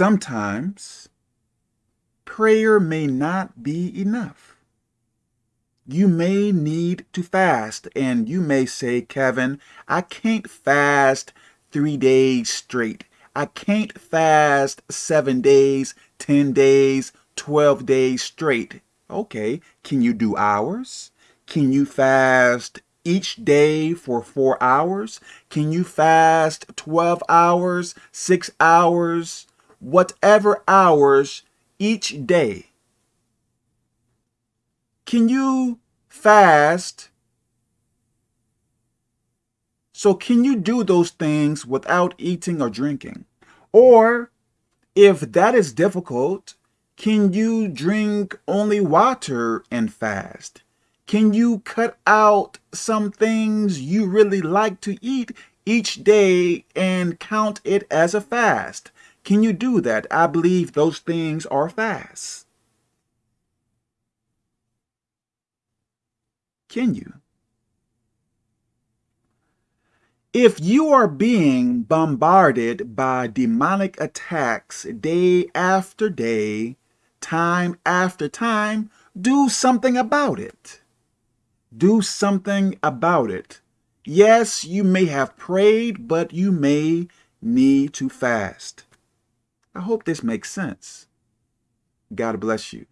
Sometimes prayer may not be enough. You may need to fast, and you may say, Kevin, I can't fast three days straight. I can't fast seven days, 10 days, 12 days straight. Okay, can you do hours? Can you fast each day for four hours? Can you fast 12 hours, six hours, whatever hours each day? Can you fast? So can you do those things without eating or drinking? Or if that is difficult, can you drink only water and fast? Can you cut out some things you really like to eat each day and count it as a fast? Can you do that? I believe those things are fast. Can you? If you are being bombarded by demonic attacks day after day, time after time, do something about it. Do something about it. Yes, you may have prayed, but you may need to fast. I hope this makes sense. God bless you.